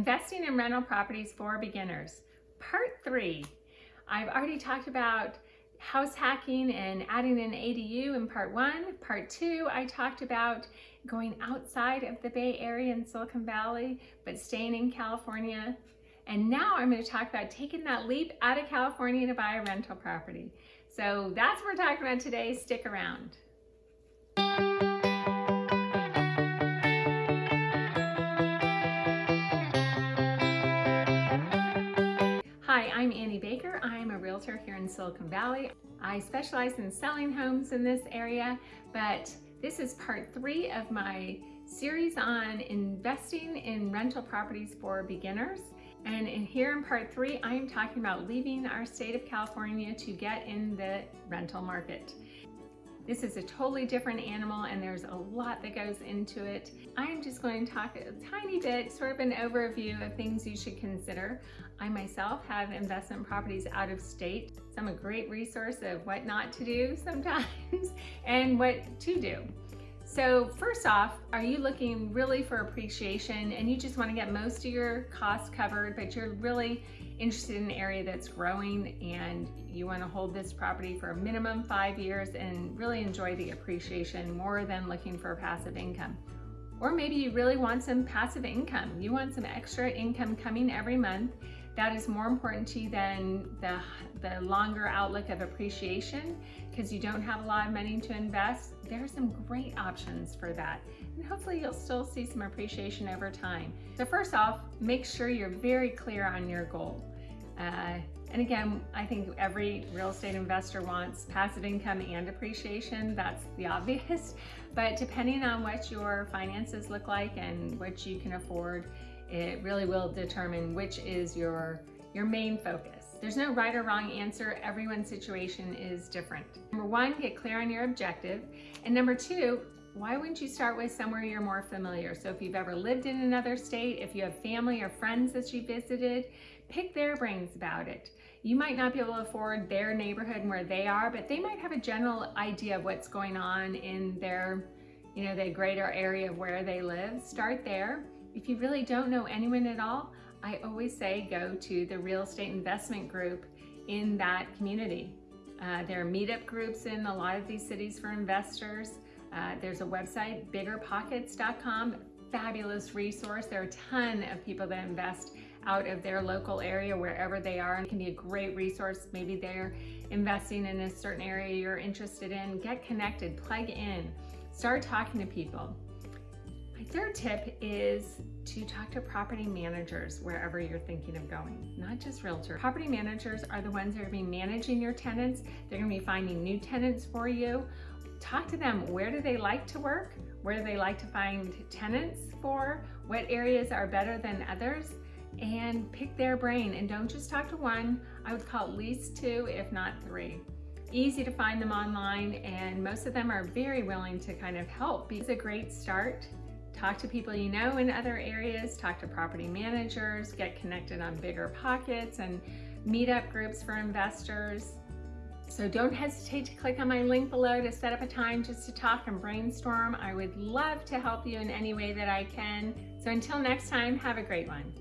Investing in Rental Properties for Beginners, Part 3. I've already talked about house hacking and adding an ADU in Part 1. Part 2, I talked about going outside of the Bay Area in Silicon Valley, but staying in California. And now I'm going to talk about taking that leap out of California to buy a rental property. So that's what we're talking about today. Stick around. I'm Annie Baker. I'm a realtor here in Silicon Valley. I specialize in selling homes in this area, but this is part three of my series on investing in rental properties for beginners. And in here in part three, I am talking about leaving our state of California to get in the rental market. This is a totally different animal and there's a lot that goes into it. I'm just going to talk a tiny bit, sort of an overview of things you should consider. I myself have investment properties out of state. So I'm a great resource of what not to do sometimes and what to do. So first off, are you looking really for appreciation and you just want to get most of your costs covered, but you're really interested in an area that's growing and you want to hold this property for a minimum five years and really enjoy the appreciation more than looking for passive income. Or maybe you really want some passive income. You want some extra income coming every month that is more important to you than the, the longer outlook of appreciation because you don't have a lot of money to invest. There are some great options for that. And hopefully you'll still see some appreciation over time. So first off, make sure you're very clear on your goal. Uh, and again, I think every real estate investor wants passive income and appreciation. That's the obvious. But depending on what your finances look like and what you can afford, it really will determine which is your, your main focus. There's no right or wrong answer. Everyone's situation is different. Number one, get clear on your objective. And number two, why wouldn't you start with somewhere you're more familiar? So if you've ever lived in another state, if you have family or friends that you visited, pick their brains about it. You might not be able to afford their neighborhood and where they are, but they might have a general idea of what's going on in their, you know, the greater area of where they live. Start there if you really don't know anyone at all, I always say go to the real estate investment group in that community. Uh, there are meetup groups in a lot of these cities for investors. Uh, there's a website, biggerpockets.com, fabulous resource. There are a ton of people that invest out of their local area, wherever they are, and can be a great resource. Maybe they're investing in a certain area you're interested in. Get connected, plug in, start talking to people. My third tip is to talk to property managers wherever you're thinking of going, not just realtors. Property managers are the ones that are to be managing your tenants. They're to be finding new tenants for you. Talk to them. Where do they like to work? Where do they like to find tenants for? What areas are better than others? And pick their brain and don't just talk to one. I would call at least two, if not three easy to find them online and most of them are very willing to kind of help. It's a great start Talk to people you know in other areas, talk to property managers, get connected on BiggerPockets and meetup groups for investors. So don't hesitate to click on my link below to set up a time just to talk and brainstorm. I would love to help you in any way that I can. So until next time, have a great one.